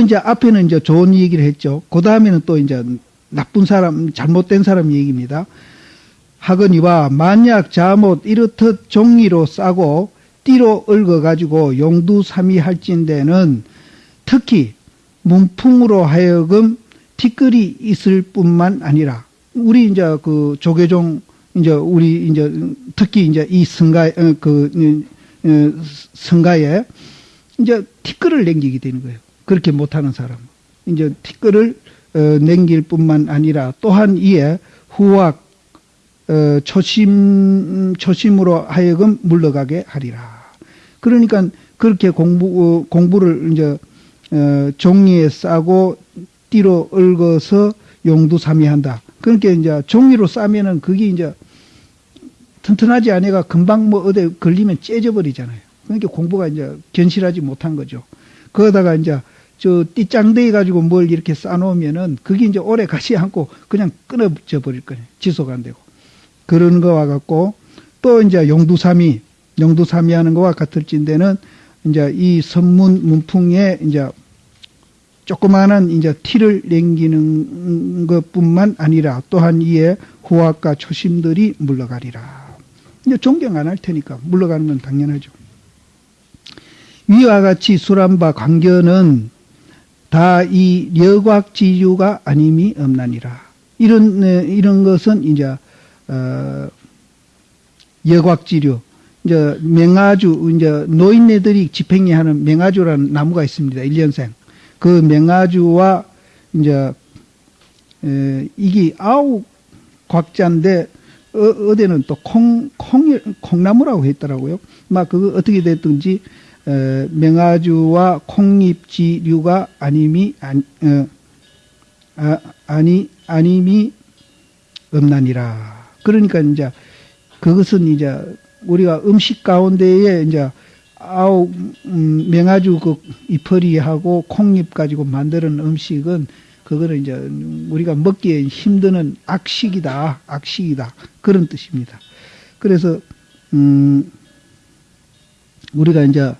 또 이제 앞에는 이제 좋은 얘기를 했죠. 그 다음에는 또 이제 나쁜 사람, 잘못된 사람 얘기입니다. 하거니와 만약 잘못 이렇듯 종이로 싸고 띠로 얽어가지고 용두삼이 할진대는 특히 문풍으로 하여금 티끌이 있을 뿐만 아니라 우리 이제 그 조계종 이제 우리 이제 특히 이제 이 성가 어, 그 어, 성가에 이제 티끌을 남기게 되는 거예요. 그렇게 못하는 사람 이제 티끌을 어, 남길 뿐만 아니라 또한 이에 후학 어, 초심 초심으로 하여금 물러가게 하리라. 그러니까 그렇게 공부 어, 공부를 이제 어, 종이에 싸고 띠로 얽어서 용두삼이한다. 그러니까 이제 종이로 싸면은 그게 이제 튼튼하지 않아가 금방 뭐 어디 걸리면 째져 버리잖아요. 그러니까 공부가 이제 견실하지 못한 거죠. 거기다가 이제 저 띠짱대해 가지고 뭘 이렇게 싸놓으면은 그게 이제 오래 가지 않고 그냥 끊어져 버릴 거예요. 지속 안 되고. 그런 거와 같고 또 이제 용두삼이 용두삼이 하는 거와 같을진데는 이제 이 선문 문풍에 이제 조그마한 이제 티를 남기는 것뿐만 아니라 또한 이에 후학과 초심들이 물러가리라. 이제 존경 안 할 테니까 물러가는 건 당연하죠. 위와 같이 술한바 관견은 다 이 여곽 지유가 아님이 없나니라. 이런 네, 이런 것은 이제 어, 여곽 지류 이제 맹아주 이제 노인네들이 집행해하는 맹아주라는 나무가 있습니다. 1년생. 그 맹아주와 이제 에, 이게 아홉 곽자인데 어, 디는 또 콩, 콩, 콩나무라고 했더라고요. 막 그거 어떻게 됐든지 에, 맹아주와 콩잎지류가 아님이 아니, 어, 아, 아니 아님이 없나니라. 그러니까 이제 그것은 이제 우리가 음식 가운데에 이제 아우 음, 명아주 그 이파리하고 콩잎 가지고 만드는 음식은 그거는 이제 우리가 먹기에 힘드는 악식이다, 악식이다 그런 뜻입니다. 그래서 음 우리가 이제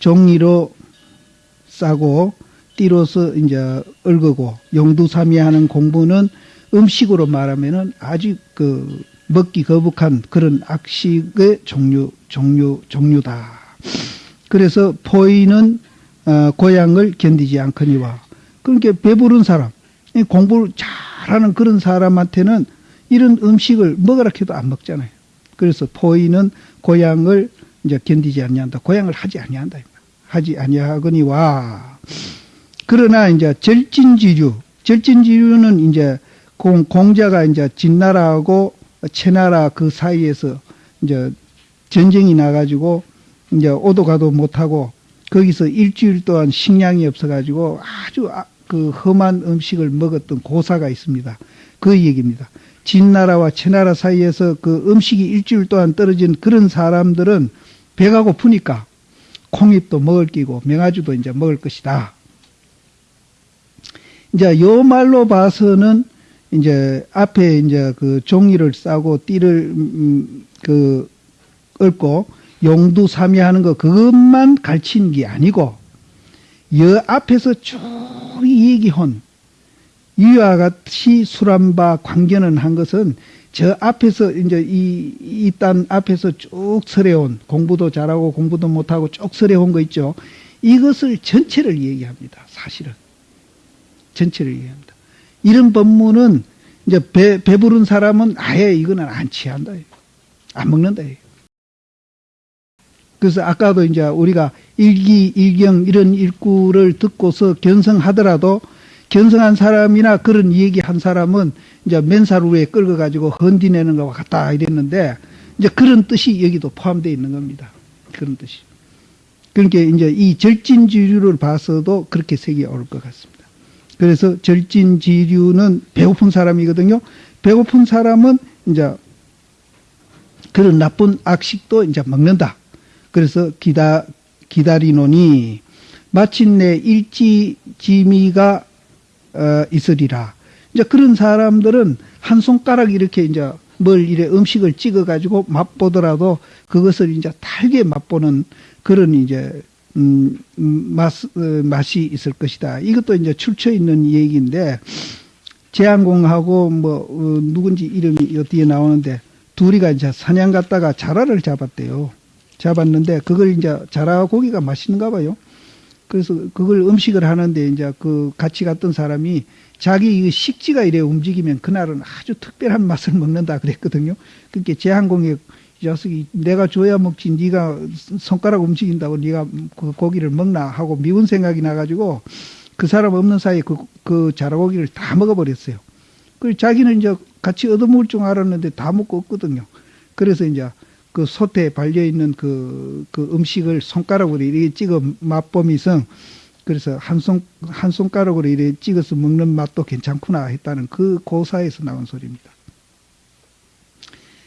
종이로 싸고 띠로서 이제 얽고 용두삼이하는 공부는 음식으로 말하면은 아주 그 먹기 거북한 그런 악식의 종류 종류 종류다. 그래서 포인은 어, 고향을 견디지 않거니와 그렇게 배부른 사람 공부를 잘하는 그런 사람한테는 이런 음식을 먹으라 해도 안 먹잖아요. 그래서 포인은 고향을 이제 견디지 아니한다. 고향을 하지 아니한다. 하지 아니하거니와 그러나 이제 절진지류 절진지류는 이제 공, 공자가 이제 진나라하고 채나라 그 사이에서 이제 전쟁이 나가지고 이제 오도 가도 못하고 거기서 일주일 동안 식량이 없어가지고 아주 아, 그 험한 음식을 먹었던 고사가 있습니다. 그 얘기입니다. 진나라와 채나라 사이에서 그 음식이 일주일 동안 떨어진 그런 사람들은 배가 고프니까 콩잎도 먹을 끼고 명아주도 이제 먹을 것이다. 이제 요 말로 봐서는 이제 앞에 이제 그 종이를 싸고 띠를 음, 그 얽고 용두 삼이하는 거 그것만 가르치는 게 아니고 여 앞에서 쭉 얘기한 이와 같이 술한바 관계는 한 것은 저 앞에서 이제 이, 이 딴 앞에서 쭉 설해온 공부도 잘하고 공부도 못하고 쭉 설해온 거 있죠. 이것을 전체를 얘기합니다. 사실은. 전체를 얘기합니다. 이런 법문은 이제 배, 배부른 사람은 아예 이거는 안 취한다. 안 먹는다. 그래서 아까도 이제 우리가 일기, 일경 이런 일구를 듣고서 견성하더라도 견성한 사람이나 그런 얘기한 사람은 이제 맨살 위에 끌어가지고 헌디내는 것과 같다 이랬는데 이제 그런 뜻이 여기도 포함되어 있는 겁니다. 그런 뜻이. 그러니까 이제 이 절진지류를 봐서도 그렇게 색이 올 것 같습니다. 그래서 절진지류는 배고픈 사람이거든요. 배고픈 사람은 이제 그런 나쁜 악식도 이제 먹는다. 그래서 기다, 기다리노니 마침내 일지지미가 어, 있으리라. 이제 그런 사람들은 한 손가락 이렇게 이제 뭘 이래 음식을 찍어 가지고 맛보더라도 그것을 이제 달게 맛보는 그런 이제 음, 음, 맛, 어, 맛이 있을 것이다. 이것도 이제 출처 있는 얘기인데, 제한공하고 뭐, 어, 누군지 이름이 어디에 나오는데, 둘이가 이제 사냥 갔다가 자라를 잡았대요. 잡았는데, 그걸 이제 자라 고기가 맛있는가 봐요. 그래서 그걸 음식을 하는데 이제 그 같이 갔던 사람이 자기 식지가 이래 움직이면 그날은 아주 특별한 맛을 먹는다 그랬거든요. 그렇게 제한공에 이 자식이 내가 줘야 먹지 네가 손가락 움직인다고 네가 그 고기를 먹나 하고 미운 생각이 나가지고 그 사람 없는 사이에 그, 그 자라고기를 다 먹어버렸어요. 그 자기는 이제 같이 얻어먹을 줄 알았는데 다 먹고 없거든요. 그래서 이제 그 솥에 발려 있는 그, 그 음식을 손가락으로 이렇게 찍어 맛보면서 그래서 한 손, 한 손가락으로 이렇게 찍어서 먹는 맛도 괜찮구나 했다는 그 고사에서 나온 소리입니다.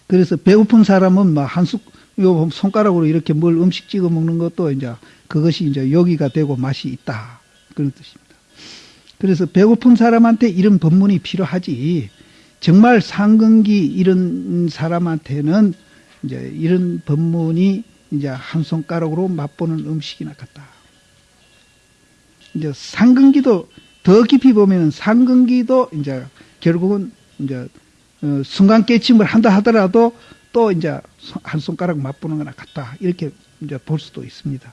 그래서 배고픈 사람은 막 한 숟, 요 손가락으로 이렇게 뭘 음식 찍어 먹는 것도 이제 그것이 이제 요기가 되고 맛이 있다. 그런 뜻입니다. 그래서 배고픈 사람한테 이런 법문이 필요하지. 정말 상근기 이런 사람한테는 이제 이런 법문이 이제 한 손가락으로 맛보는 음식이나 같다. 이제 상근기도 더 깊이 보면 상근기도 이제 결국은 이제 어, 순간 깨침을 한다 하더라도 또 이제 한 손가락 맛보는 거나 같다. 이렇게 이제 볼 수도 있습니다.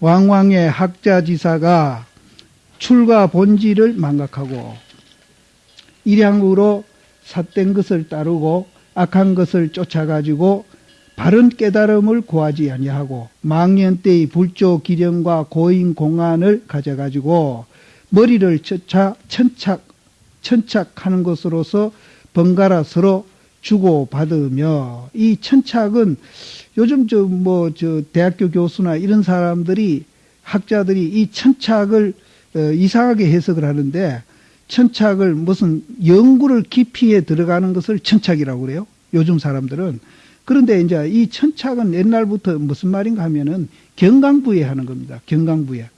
왕왕의 학자지사가 출가 본질을 망각하고 일양으로 삿된 것을 따르고 악한 것을 쫓아가지고 바른 깨달음을 구하지 아니하고 망년 때의 불조 기령과 고인 공안을 가져가지고 머리를 쫓아 천착 천착하는 것으로서 번갈아 서로 주고 받으며 이 천착은 요즘 저 뭐저 뭐 대학교 교수나 이런 사람들이 학자들이 이 천착을 어, 이상하게 해석을 하는데 천착을 무슨 연구를 깊이에 들어가는 것을 천착이라고 그래요. 요즘 사람들은. 그런데 이제 이 천착은 옛날부터 무슨 말인가 하면은 경강부에 하는 겁니다. 경강부에.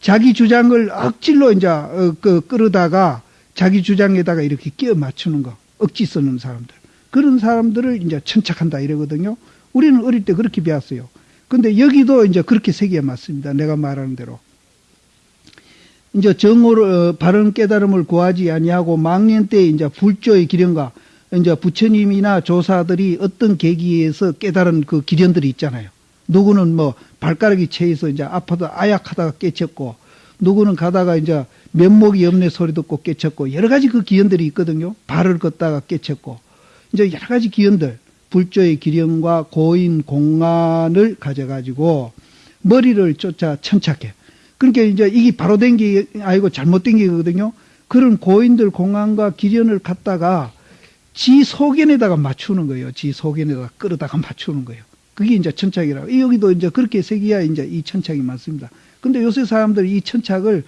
자기 주장을 억질로 이제 어, 그 끌어다가 자기 주장에다가 이렇게 끼워 맞추는 거. 억지 쓰는 사람들. 그런 사람들을 이제 천착한다 이러거든요. 우리는 어릴 때 그렇게 배웠어요. 근데 여기도 이제 그렇게 세계에 맞습니다. 내가 말하는 대로. 이제 정오를 어, 바른 깨달음을 구하지 아니하고 망년 때 이제 불조의 기련과 이제 부처님이나 조사들이 어떤 계기에서 깨달은 그 기련들이 있잖아요. 누구는 뭐 발가락이 채해서 이제 아파도 아약하다가 깨쳤고 누구는 가다가 이제 면목이 없네 소리 듣고 깨쳤고 여러 가지 그 기연들이 있거든요. 발을 걷다가 깨쳤고 이제 여러 가지 기연들 불조의 기련과 고인 공안을 가져가지고 머리를 쫓아 천착해. 그러니까 이제 이게 바로 된 게 아니고 잘못된 게거든요. 그런 고인들 공안과 기련을 갖다가 지 소견에다가 맞추는 거예요. 지 소견에다가 끌어다가 맞추는 거예요. 그게 이제 천착이라고. 여기도 이제 그렇게 새기야 이제 이 천착이 맞습니다. 근데 요새 사람들이 이 천착을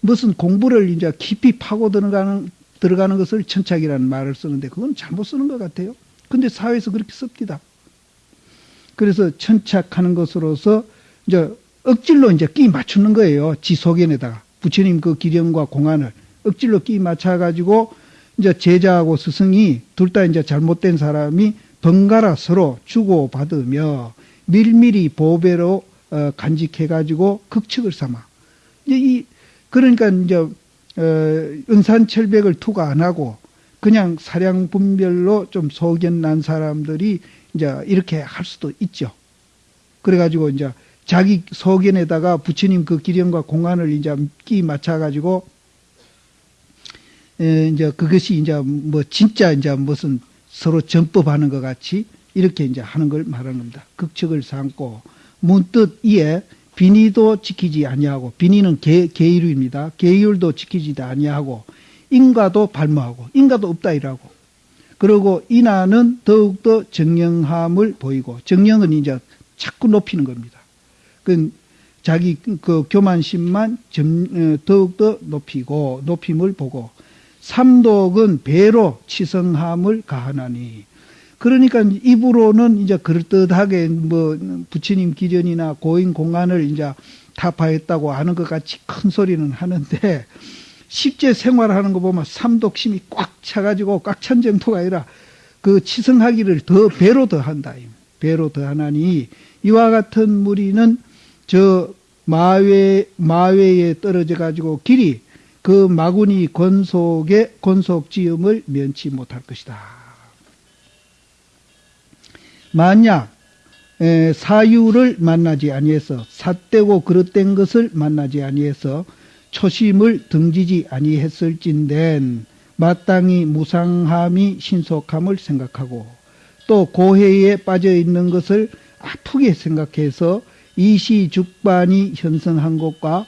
무슨 공부를 이제 깊이 파고 들어가는, 들어가는 것을 천착이라는 말을 쓰는데 그건 잘못 쓰는 것 같아요. 근데 사회에서 그렇게 씁니다. 그래서 천착하는 것으로서 이제 억질로 이제 끼 맞추는 거예요. 지 소견에다가. 부처님 그 기령과 공안을 억질로 끼 맞춰가지고 이제 제자하고 스승이 둘 다 이제 잘못된 사람이 번갈아 서로 주고받으며 밀밀히 보배로 어, 간직해가지고 극측을 삼아. 이제 이, 그러니까 이제, 어, 은산철백을 투가 안 하고 그냥 사량 분별로 좀 소견 난 사람들이 이제 이렇게 할 수도 있죠. 그래가지고 이제 자기 소견에다가 부처님 그 기령과 공안을 이제 끼 맞춰가지고 에, 이제 그것이 이제 뭐 진짜 이제 무슨 서로 전법하는 것 같이 이렇게 이제 하는 걸 말하는 겁니다. 극측을 삼고 문득 이에 비니도 지키지 아니하고 비니는 계, 계율입니다. 계율도 지키지 아니하고 인가도 발모하고 인가도 없다 이라고 그리고 인하는 더욱더 정령함을 보이고 정령은 이제 자꾸 높이는 겁니다. 그 자기 그 교만심만 점, 어, 더욱더 높이고 높임을 보고 삼독은 배로 치성함을 가하나니 그러니까 입으로는 이제 그럴듯하게 뭐 부처님 기전이나 고인 공안을 이제 타파했다고 하는 것 같이 큰 소리는 하는데 실제 생활하는 거 보면 삼독심이 꽉 차가지고 꽉 찬 정도가 아니라 그 치성하기를 더 배로 더 한다. 배로 더 하나니 이와 같은 무리는 저 마외 마외에 떨어져 가지고 길이 그 마구니 권속의 권속지음을 면치 못할 것이다. 만약 사유를 만나지 아니해서 삿되고 그릇된 것을 만나지 아니해서 초심을 등지지 아니했을진된 마땅히 무상함이 신속함을 생각하고 또 고해에 빠져 있는 것을 아프게 생각해서 이시죽반이 현성한 곳과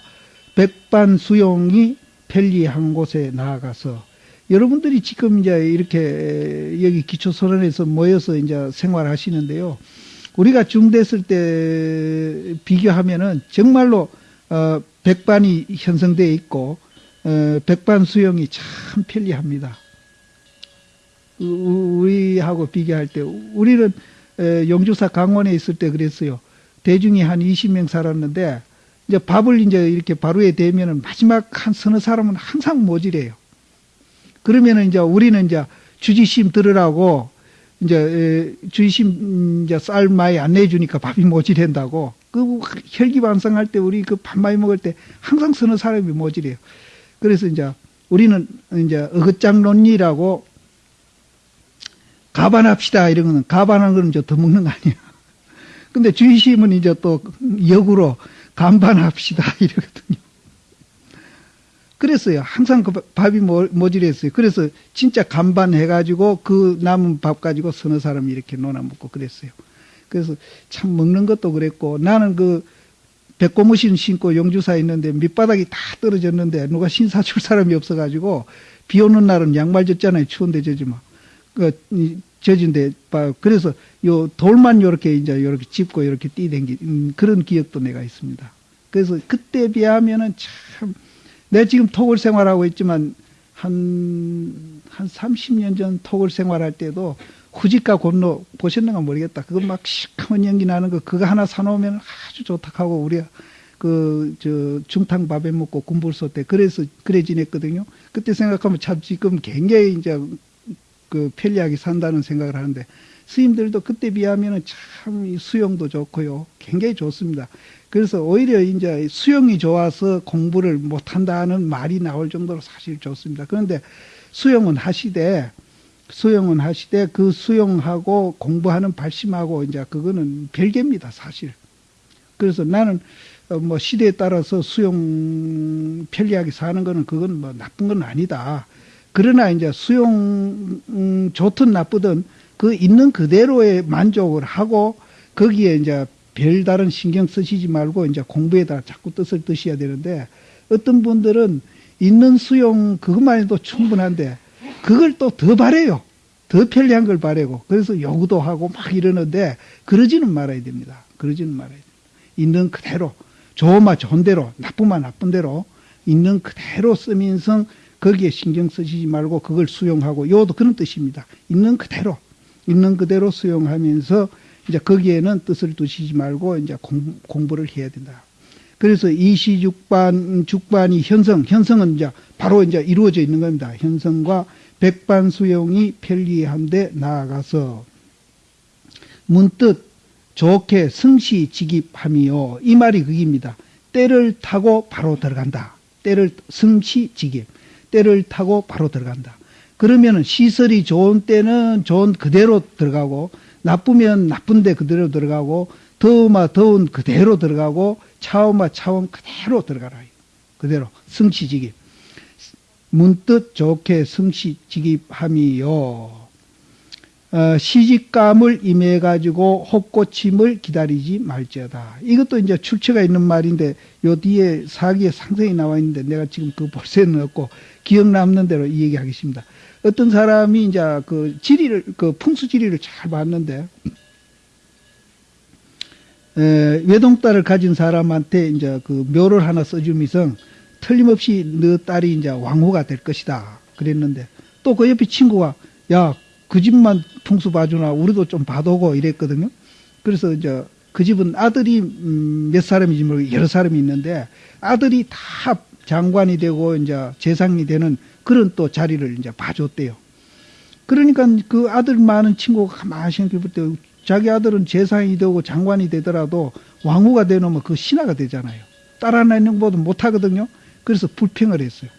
백반 수용이 편리한 곳에 나아가서 여러분들이 지금 이제 이렇게 여기 기초선언에서 모여서 이제 생활하시는데요. 우리가 중됐을 때 비교하면은 정말로 어 백반이 형성되어 있고 어 백반 수용이 참 편리합니다. 우리하고 비교할 때 우리는 용주사 강원에 있을 때 그랬어요. 대중이 한 20명 살았는데 이제 밥을 이제 이렇게 바로에 대면은 마지막 한 서너 사람은 항상 모질해요. 그러면은 이제 우리는 이제 주지심 들으라고 이제 주지심 이제 쌀 많이 안 내주니까 밥이 모질한다고 그 혈기반성할 때 우리 그 밥 많이 먹을 때 항상 서너 사람이 모질해요. 그래서 이제 우리는 이제 어긋장론리라고 가반합시다 이런 거는 가반하는 거는 저더 먹는 거 아니야. 근데 주의심은 이제 또 역으로 간반합시다 이러거든요. 그랬어요. 항상 그 밥이 모질했어요. 그래서 진짜 간반해가지고 그 남은 밥 가지고 서너 사람이 이렇게 논아 먹고 그랬어요. 그래서 참 먹는 것도 그랬고 나는 그 백고무신 신고 용주사에 있는데 밑바닥이 다 떨어졌는데 누가 신사 줄 사람이 없어가지고 비 오는 날은 양말 젖잖아요. 추운데 젖으면. 그 젖은데 그래서 요 돌만 요렇게 이제 요렇게 짚고 요렇게 뛰댕기 음, 그런 기억도 내가 있습니다. 그래서 그때 비하면은 참 내가 지금 토굴 생활하고 있지만 한, 한 30년 전 토굴 생활할 때도 후지가 건너 보셨는가 모르겠다. 그거 막 시커먼 연기 나는 거 그거 하나 사놓으면 아주 좋다 하고 우리가 그, 저, 중탕 밥에 먹고 군불소 때 그래서, 그래 지냈거든요. 그때 생각하면 참 지금 굉장히 이제 그 편리하게 산다는 생각을 하는데 스님들도 그때 비하면 참 수용도 좋고요. 굉장히 좋습니다. 그래서 오히려 이제 수용이 좋아서 공부를 못한다는 말이 나올 정도로 사실 좋습니다. 그런데 수용은 하시되 수용은 하시되 그 수용하고 공부하는 발심하고 이제 그거는 별개입니다, 사실. 그래서 나는 어, 뭐 시대에 따라서 수용 편리하게 사는 거는 그건 뭐 나쁜 건 아니다. 그러나 이제 수용 음, 좋든 나쁘든 그 있는 그대로의 만족을 하고 거기에 이제 별다른 신경 쓰시지 말고 이제 공부에다 자꾸 뜻을 드셔야 되는데 어떤 분들은 있는 수용 그것만 해도 충분한데 그걸 또 더 바래요. 더 편리한 걸 바래고 그래서 요구도 하고 막 이러는데 그러지는 말아야 됩니다. 그러지는 말아야 됩니다. 있는 그대로 좋으면 좋은 대로 나쁘면 나쁜 대로 있는 그대로 쓰면서 거기에 신경 쓰시지 말고 그걸 수용하고 요도 그런 뜻입니다. 있는 그대로 있는 그대로 수용하면서 이제 거기에는 뜻을 두시지 말고 이제 공, 공부를 해야 된다. 그래서 이시죽반 죽반이 현성 현성은 이제 바로 이제 이루어져 있는 겁니다. 현성과 백반 수용이 편리한데 나아가서 문득 좋게 승시 직입함이요. 이 말이 그입니다. 때를 타고 바로 들어간다. 때를 승시 직입. 때를 타고 바로 들어간다. 그러면 시설이 좋은 때는 좋은 그대로 들어가고 나쁘면 나쁜데 그대로 들어가고 더우마 더운 그대로 들어가고 차오마 차온 그대로 들어가라. 그대로 승치직입. 문득 좋게 승치직입함이요. 어, 시집감을 임해가지고 혹고침을 기다리지 말지어다. 이것도 이제 출처가 있는 말인데, 요 뒤에 사기에 상세히 나와 있는데, 내가 지금 그 볼새는 없고, 기억 남는 대로 이 얘기 하겠습니다. 어떤 사람이 이제 그 지리를, 그 풍수 지리를 잘 봤는데, 에, 외동딸을 가진 사람한테 이제 그 묘를 하나 써주면서 틀림없이 너 딸이 이제 왕후가 될 것이다. 그랬는데, 또 그 옆에 친구가, 야, 그 집만 풍수 봐주나 우리도 좀 봐두고 이랬거든요. 그래서 이제 그 집은 아들이 음, 몇 사람이지 모르고 여러 사람이 있는데 아들이 다 장관이 되고 이제 재상이 되는 그런 또 자리를 이제 봐줬대요. 그러니까 그 아들 많은 친구가 가만히 생각해 볼때 자기 아들은 재상이 되고 장관이 되더라도 왕후가 되놓으면 그 신하가 되잖아요. 따라내는 것보다 못하거든요. 그래서 불평을 했어요.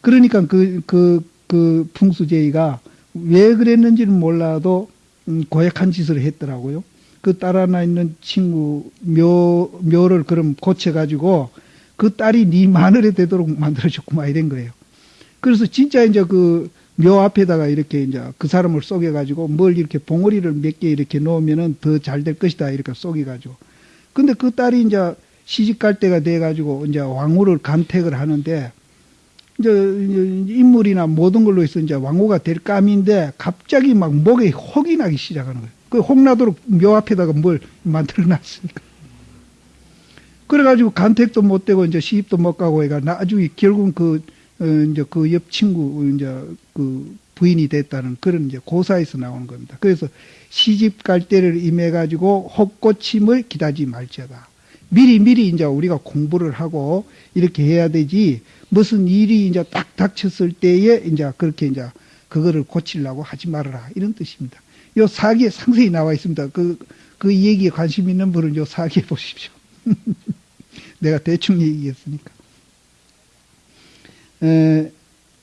그러니까 그, 그, 그 풍수제이가 왜 그랬는지는 몰라도 음, 고약한 짓을 했더라고요. 그딸 하나 있는 친구 묘, 묘를 그럼 고쳐가지고 그 딸이 네 마늘에 되도록 만들어줬구만 이런 거예요. 그래서 진짜 이제 그 묘 앞에다가 이렇게 이제 그 사람을 쏘개가지고 뭘 이렇게 봉오리를 몇 개 이렇게 놓으면은 더 잘 될 것이다 이렇게 쏘개가지고. 근데 그 딸이 이제 시집 갈 때가 돼가지고 이제 왕후를 간택을 하는데 이제 인물이나 모든 걸로 해서 이제 왕후가 될 감인데 갑자기 막 목에 혹이 나기 시작하는 거예요. 그 혹 나도록 묘 앞에다가 뭘 만들어 놨으니까. 그래가지고 간택도 못 되고 이제 시집도 못 가고 해가 나중에 결국은 그, 어, 이제 그 옆 친구, 이제 그 부인이 됐다는 그런 이제 고사에서 나오는 겁니다. 그래서 시집 갈 때를 임해 가지고 혹고침을 기다지 말지어다. 미리 미리 이제 우리가 공부를 하고 이렇게 해야 되지 무슨 일이 이제 딱 닥쳤을 때에 이제 그렇게 이제 그거를 고치려고 하지 말아라 이런 뜻입니다. 요 사기에 상세히 나와 있습니다. 그, 그 얘기에 관심 있는 분은 요 사기에 보십시오. 내가 대충 얘기했으니까. 에,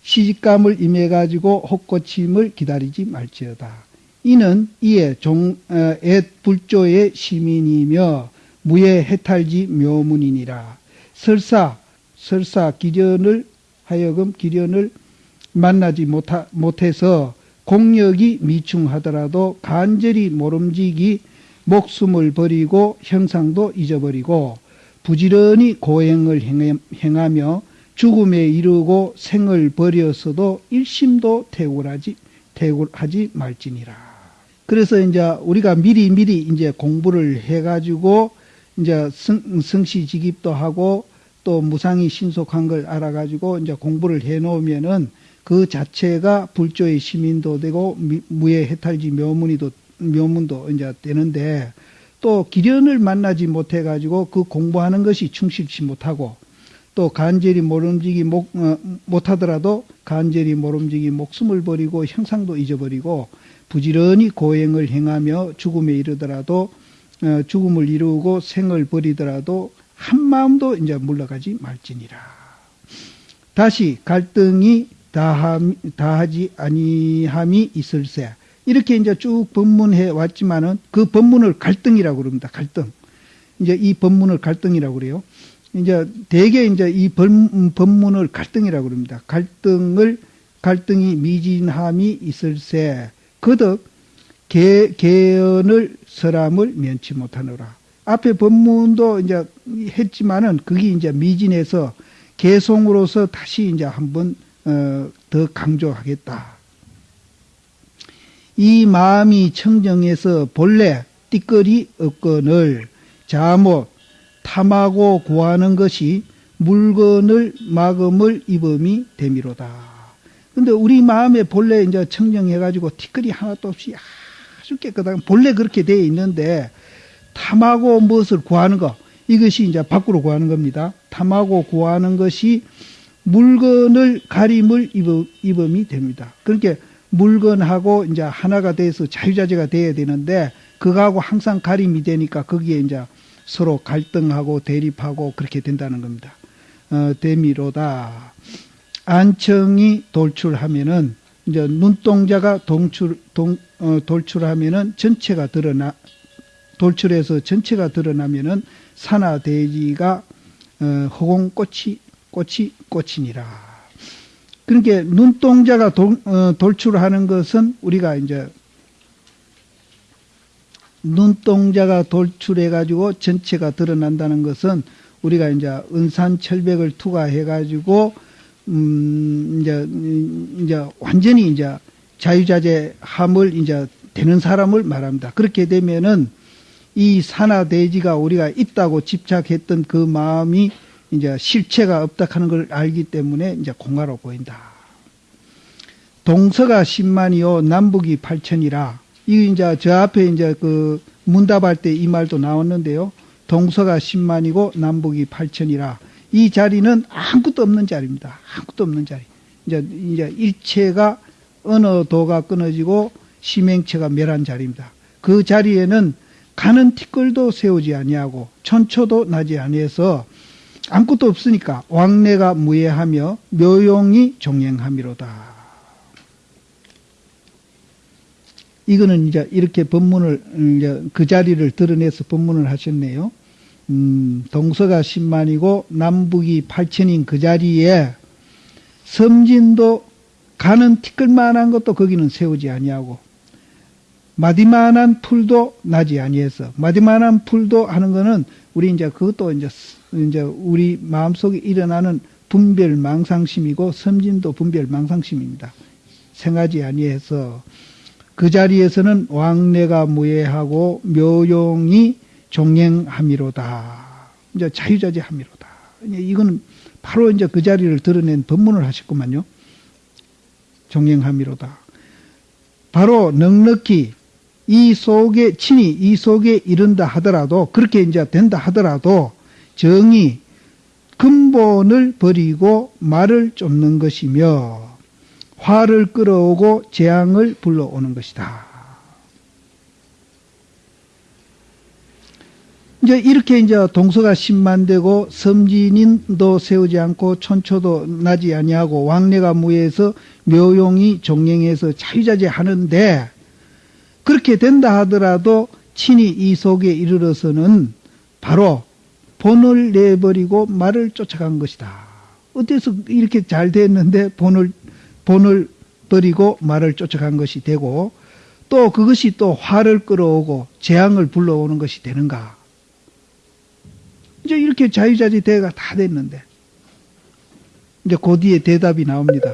시집감을 임해가지고 혹고침을 기다리지 말지어다. 이는 이에 종, 에, 앳 불조의 시민이며 무예 해탈지 묘문이니라. 설사, 설사 기련을 하여금 기련을 만나지 못하, 못해서 공력이 미충하더라도 간절히 모름지기 목숨을 버리고 형상도 잊어버리고 부지런히 고행을 행하며 죽음에 이르고 생을 버려서도 일심도 태굴하지, 태굴하지 말지니라. 그래서 이제 우리가 미리 미리 이제 공부를 해가지고 이제 성, 성시직입도 하고 또 무상이 신속한 걸 알아가지고 이제 공부를 해 놓으면은 그 자체가 불조의 시민도 되고 무예 해탈지 묘문이도 묘문도 이제 되는데 또 기련을 만나지 못해 가지고 그 공부하는 것이 충실치 못하고 또 간절히 모름지기 목, 어, 못하더라도 간절히 모름지기 목숨을 버리고 형상도 잊어버리고 부지런히 고행을 행하며 죽음에 이르더라도 어, 죽음을 이루고 생을 버리더라도 한 마음도 이제 물러가지 말지니라. 다시 갈등이 다함, 다하지 아니함이 있을세. 이렇게 이제 쭉 법문해 왔지만은 그 법문을 갈등이라고 그럽니다. 갈등. 이제 이 법문을 갈등이라고 그래요. 이제 대개 이제 이 법문을 갈등이라고 그럽니다. 갈등을 갈등이 미진함이 있을세. 그덕 개, 개연을 사람을 면치 못하노라. 앞에 법문도 이제 했지만은 그게 이제 미진해서 개송으로서 다시 이제 한번 어, 더 강조하겠다. 이 마음이 청정해서 본래 띠거리 없건을 자못 탐하고 구하는 것이 물건을 마음을 입음이 되미로다. 근데 우리 마음에 본래 이제 청정해가지고 티끌이 하나도 없이 아주 깨끗하게 본래 그렇게 되어 있는데 탐하고 무엇을 구하는 것 이것이 이제 밖으로 구하는 겁니다. 탐하고 구하는 것이 물건을 가림을 입음, 입음이 됩니다. 그렇게 물건하고 이제 하나가 돼서 자유자재가 돼야 되는데 그거하고 항상 가림이 되니까 거기에 이제 서로 갈등하고 대립하고 그렇게 된다는 겁니다. 어, 대미로다. 안청이 돌출하면은 이제 눈동자가 동출, 동, 어, 돌출하면은 전체가 드러나, 돌출해서 전체가 드러나면은 산화대지가 어, 허공 꽃이, 꽃이, 꽃이니라. 그러니까 눈동자가 도, 어, 돌출하는 것은 우리가 이제 눈동자가 돌출해 가지고 전체가 드러난다는 것은 우리가 이제 은산철백을 투과해 가지고 음, 이제, 이제 완전히 이제 자유자재함을 이제 되는 사람을 말합니다. 그렇게 되면은 이 산화대지가 우리가 있다고 집착했던 그 마음이 이제 실체가 없다 하는 걸 알기 때문에 이제 공화로 보인다. 동서가 10만이요, 남북이 8천이라. 이 이제 저 앞에 이제 그 문답할 때 이 말도 나왔는데요. 동서가 10만이고 남북이 8천이라. 이 자리는 아무것도 없는 자리입니다. 아무것도 없는 자리. 이제, 이제 일체가 어느 도가 끊어지고 심행체가 멸한 자리입니다. 그 자리에는 가는 티끌도 세우지 아니하고 천초도 나지 아니해서 아무것도 없으니까 왕래가 무예하며 묘용이 종행함이로다. 이거는 이제 이렇게 법문을 이제 그 자리를 드러내서 법문을 하셨네요. 음, 동서가 10만이고 남북이 8천인 그 자리에 섬진도 가는 티끌만한 것도 거기는 세우지 아니하고 마디만한 풀도 나지 아니해서 마디만한 풀도 하는 거는 우리 이제 그것도 이제 이제 우리 마음속에 일어나는 분별 망상심이고 섬진도 분별 망상심입니다. 생하지 아니해서 그 자리에서는 왕래가 무예하고 묘용이 종행함이로다. 이제 자유자재함이로다. 이거는 바로 이제 그 자리를 드러낸 법문을 하셨구만요. 종행함이로다. 바로 넉넉히 이 속에 친히 이 속에 이른다 하더라도 그렇게 이제 된다 하더라도 정이 근본을 버리고 말을 쫓는 것이며 화를 끌어오고 재앙을 불러오는 것이다. 이제 이렇게 이제 동서가 10만 되고 섬진인도 세우지 않고 천초도 나지 아니하고 왕래가 무해서 묘용이 종행해서 자유자재 하는데 그렇게 된다 하더라도 친히 이 속에 이르러서는 바로 본을 내버리고 말을 쫓아간 것이다. 어때서 이렇게 잘 됐는데 본을 본을 버리고 말을 쫓아간 것이 되고 또 그것이 또 화를 끌어오고 재앙을 불러오는 것이 되는가? 이제 이렇게 자유자재 대가 다 됐는데 이제 그 뒤에 대답이 나옵니다.